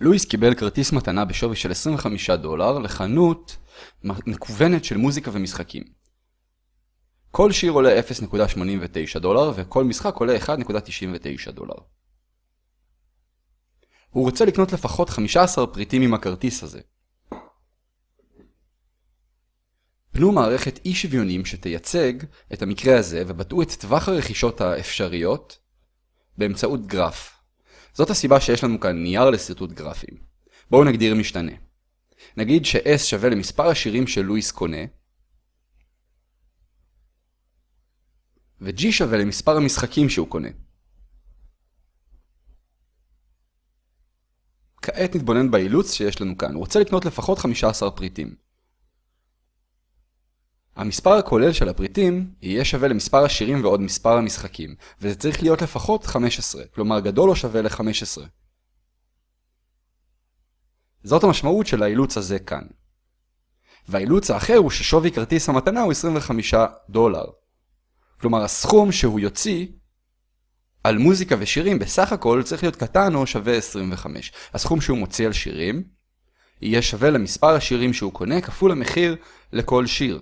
לואיס קיבל כרטיס מתנה בשווי של 25 דולר לחנות מקוונת של מוזיקה ומשחקים. כל שיר עולה 0.89 דולר וכל משחק עולה 1.99 דולר. הוא רוצה לקנות לפחות 15 פריטים עם הכרטיס הזה. פנו מערכת אי שוויונים שתייצג את המקרה הזה ובטאו את טווח הרכישות האפשריות באמצעות גרף. זאת הסיבה שיש לנו כאן נייר לשרטוט גרפים. בואו נגדיר משתנה. נגיד ש-S שווה למספר השירים שלואיס קונה, ו-G שווה למספר המשחקים שהוא קונה. כעת נתבונן באילוץ שיש לנו כאן. הוא רוצה לקנות לפחות 15 פריטים. המספר הכולל של הפריטים יהיה שווה למספר השירים ועוד מספר המשחקים, וזה צריך להיות לפחות 15, כלומר גדול או שווה ל-15. זאת המשמעות של האילוץ הזה כאן. והאילוץ האחר הוא ששווי כרטיס המתנה הוא 25 דולר. כלומר הסכום שהוא יוציא על מוזיקה ושירים בסך הכל צריך להיות קטן או שווה 25. הסכום שהוא מוציא על שירים יהיה שווה למספר השירים שהוא קונה כפול המחיר לכל שיר.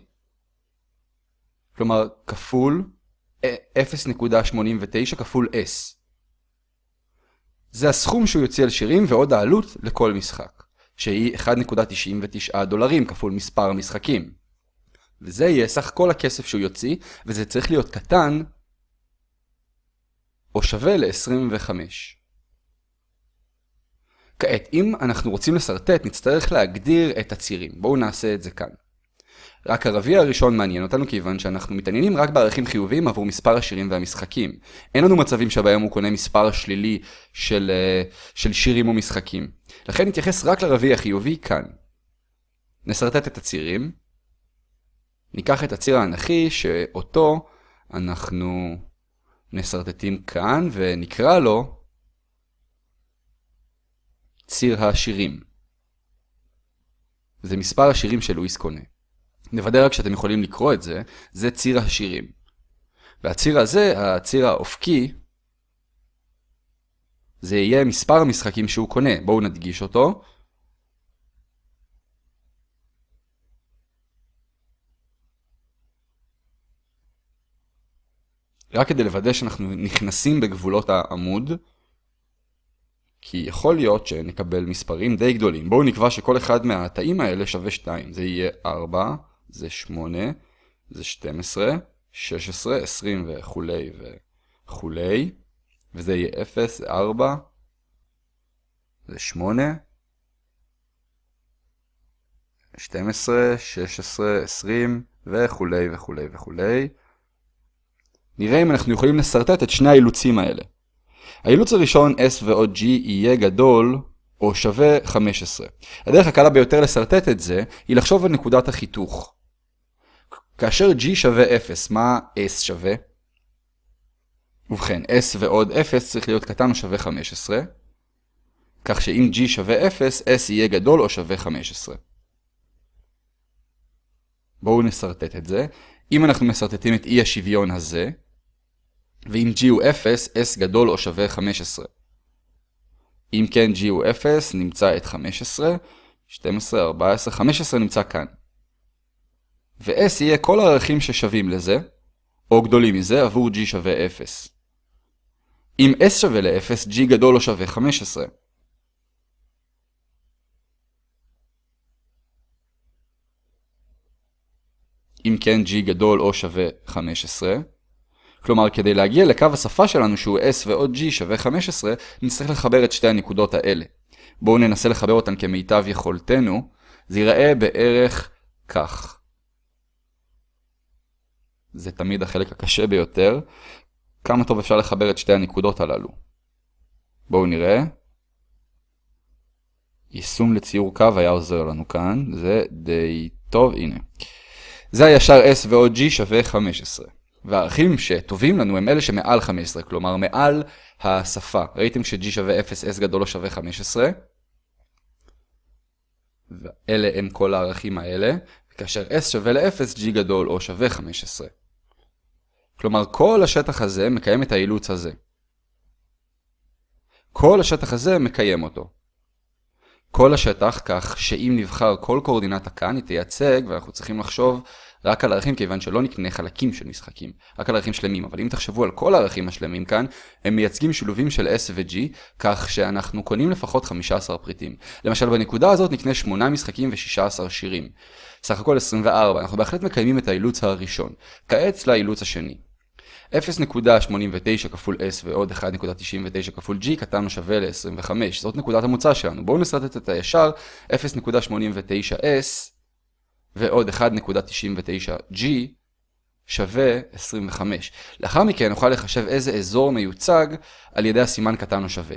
כלומר, כפול 0.89 כפול S. זה הסכום שהוא יוציא על שירים ועוד העלות לכל משחק, שהיא 1.99 דולרים כפול מספר המשחקים. וזה יהיה סך כל הכסף שהוא יוציא, וזה צריך להיות קטן או שווה ל-25. כעת, אם אנחנו רוצים לסרטט, נצטרך להגדיר את הצירים. בואו נעשה את זה כאן. רק הרביע הראשון מעניין אותנו כיוון שאנחנו מתעניינים רק בערכים חיוביים עבור מספר השירים והמשחקים. אין לנו מצבים שבהם הוא קונה מספר שלילי של, אה, של שירים ומשחקים. לכן נתייחס רק לרביע החיובי כאן. נסרטט את הצירים. ניקח את הציר האנכי שאותו אנחנו נסרטטים כאן ונקרא לו ציר השירים. זה מספר השירים שלואיס קונה. נוודא רק שאתם יכולים לקרוא את זה, זה ציר השירים. והציר הזה, הציר האופקי, זה יהיה מספר המשחקים שהוא קונה. בואו נדגיש אותו. רק כדי לוודא שאנחנו נכנסים בגבולות העמוד, כי יכול להיות שנקבל מספרים די גדולים. בואו נקבע שכל אחד מהתאים האלה שווה 2. זה יהיה 4, זה 8, זה 12, 16, 20 וכולי וכולי, וזה יהיה 0, זה 4, זה 8, 12, 16, 20 וכולי וכולי וכולי. נראה אם אנחנו יכולים לסרטט את שני האילוצים האלה. האילוץ הראשון S ועוד G יהיה גדול או שווה 15. הדרך הקלה ביותר לסרטט את זה היא לחשוב על נקודת החיתוך. כאשר g שווה 0, מה s שווה? ובכן, s ועוד 0 צריך להיות קטן או שווה 15, כך שאם g שווה 0, s יהיה גדול או שווה 15. בואו נסרטט את זה. אם אנחנו מסרטטים את אי השוויון הזה, ואם g הוא 0, s גדול או שווה 15. אם כן g הוא 0, נמצא את 15, 12, 14, 15 נמצא כאן. ו-S יהיה כל הערכים ששווים לזה, או גדולים מזה, עבור G שווה 0. אם S שווה ל-0, G גדול או שווה 15. אם כן G גדול או שווה 15. כלומר, כדי להגיע לקו השפה שלנו שהוא S ועוד G שווה 15, נצטרך לחבר את שתי הנקודות האלה. בואו ננסה לחבר אותן כמיטב יכולתנו. זה ייראה בערך כך. זה תמיד החלק הקשה ביותר. כמה טוב אפשר לחבר את שתי הנקודות הללו. בואו נראה. יישום לציור קו היה עוזר לנו כאן, זה די טוב, הנה. זה הישר S ועוד G שווה 15. והערכים שטובים לנו הם אלה שמעל 15, כלומר מעל השפה. ראיתם ש-G שווה 0, S גדול או שווה 15? ואלה הם כל הערכים האלה, וכאשר S שווה ל-0, G גדול או שווה 15. כלומר, כל השטח הזה מקיים את האילוץ הזה. כל השטח הזה מקיים אותו. כל השטח, כך שאם נבחר כל קואורדינטה כאן, היא תייצג, ואנחנו צריכים לחשוב רק על ערכים, כיוון שלא נקנה חלקים של משחקים, רק על ערכים שלמים. אבל אם תחשבו על כל הערכים השלמים כאן, הם מייצגים שילובים של S ו-G, כך שאנחנו קונים לפחות 15 פריטים. למשל, בנקודה הזאת נקנה 8 משחקים ו-16 שירים. סך הכל 24, אנחנו בהחלט מקיימים את האילוץ הראשון. כעת לאילוץ השני. 0.89 כפול S ועוד 1.99 כפול G קטן שווה ל-25. זאת נקודת המוצא שלנו. בואו נסרטט את הישר 0.89S ועוד 1.99G שווה 25. לאחר מכן נוכל לחשב איזה אזור מיוצג על ידי הסימן קטן או שווה.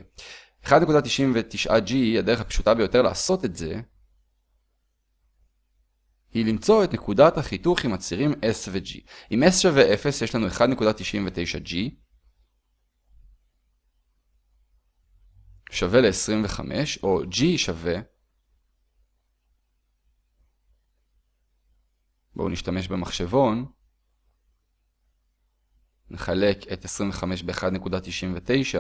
1.99G היא הדרך הפשוטה ביותר לעשות את זה, היא למצוא את נקודת החיתוך עם הצירים S ו-G. אם S שווה 0 יש לנו 1.99G שווה ל-25, או G שווה, בואו נשתמש במחשבון, נחלק את 25 ב-1.99,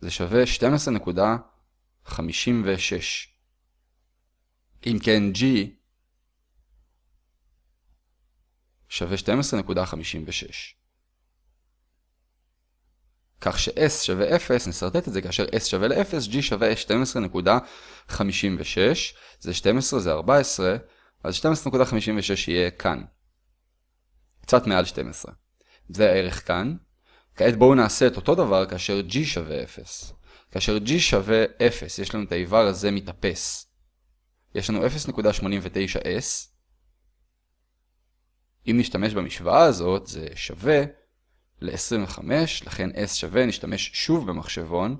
זה שווה 12.56. אם כן G שווה 12.56. כך ש-S שווה 0, נסרטט את זה כאשר S שווה ל-0, G שווה 12.56, זה 12, זה 14, אז 12.56 יהיה כאן. קצת מעל 12. זה הערך כאן. כעת בואו נעשה את אותו דבר כאשר G שווה 0. כאשר G שווה 0, יש לנו את האיבר הזה מתאפס. יש לנו 0.89s. אם נשתמש במשוואה הזאת, זה שווה ל-25, לכן s שווה, נשתמש שוב במחשבון.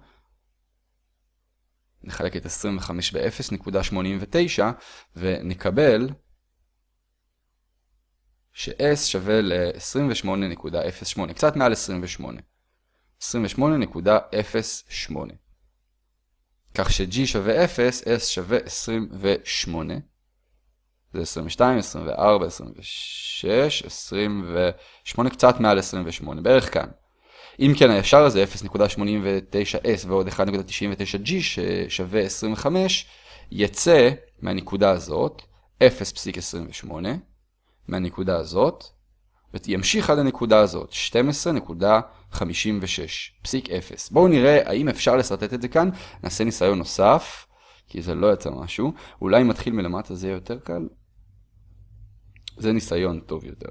נחלק את 25 ב-0.89 ונקבל ש-s שווה ל-28.08, קצת מעל 28. 28.08. כך ש-g שווה 0, s שווה 28. זה 22, 24, 26, 28, קצת מעל 28, בערך כאן. אם כן, הישר הזה 0.89s ועוד 1.99g ששווה 25, יצא מהנקודה הזאת 0.28, מהנקודה הזאת, וימשיך עד הנקודה הזאת, 12.56, פסיק 0. בואו נראה האם אפשר לסרטט את זה כאן, נעשה ניסיון נוסף, כי זה לא יצא משהו. אולי אם מתחיל מלמטה זה יהיה יותר קל. זה ניסיון טוב יותר.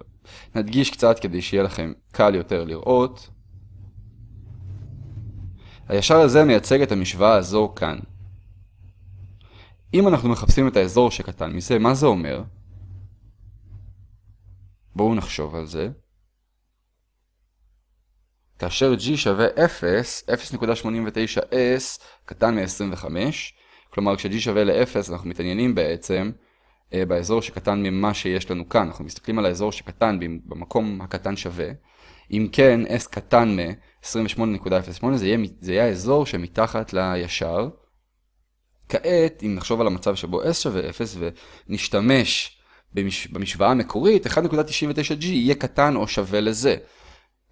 נדגיש קצת כדי שיהיה לכם קל יותר לראות. הישר הזה מייצג את המשוואה הזו כאן. אם אנחנו מחפשים את האזור שקטן מזה, מה זה אומר? בואו נחשוב על זה. כאשר g שווה 0, 0.89s קטן מ-25, כלומר כש-g שווה ל-0 אנחנו מתעניינים בעצם אה, באזור שקטן ממה שיש לנו כאן, אנחנו מסתכלים על האזור שקטן במקום הקטן שווה, אם כן s קטן מ-28.08 זה, זה יהיה האזור שמתחת לישר. כעת אם נחשוב על המצב שבו s שווה 0 ונשתמש במש... במשוואה המקורית 1.99g יהיה קטן או שווה לזה.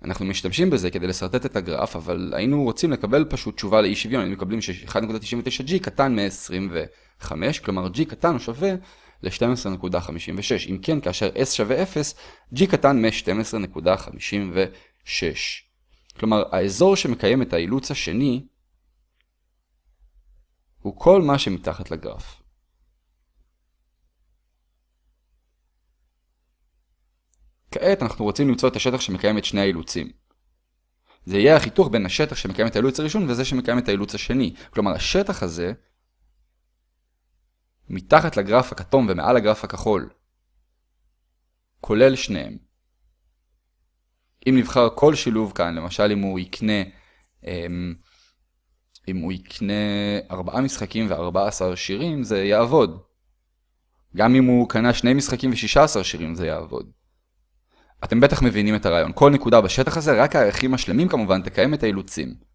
אנחנו משתמשים בזה כדי לסרטט את הגרף, אבל היינו רוצים לקבל פשוט תשובה לאי שוויון, היינו מקבלים ש-1.99g קטן מ-25, כלומר g קטן או שווה ל-12.56. אם כן, כאשר s שווה 0, g קטן מ-12.56. כלומר, האזור שמקיים את האילוץ השני הוא כל מה שמתחת לגרף. כעת אנחנו רוצים למצוא את השטח שמקיים את שני האילוצים. זה יהיה החיתוך בין השטח שמקיים את האילוץ הראשון וזה שמקיים את האילוץ השני. כלומר, השטח הזה, מתחת לגרף הכתום ומעל הגרף הכחול, כולל שניהם. אם נבחר כל שילוב כאן, למשל אם הוא יקנה, אמ, אם הוא יקנה 4 משחקים ו-14 שירים, זה יעבוד. גם אם הוא קנה שני משחקים ו-16 שירים, זה יעבוד. אתם בטח מבינים את הרעיון. כל נקודה בשטח הזה, רק הערכים השלמים כמובן, תקיים את האילוצים.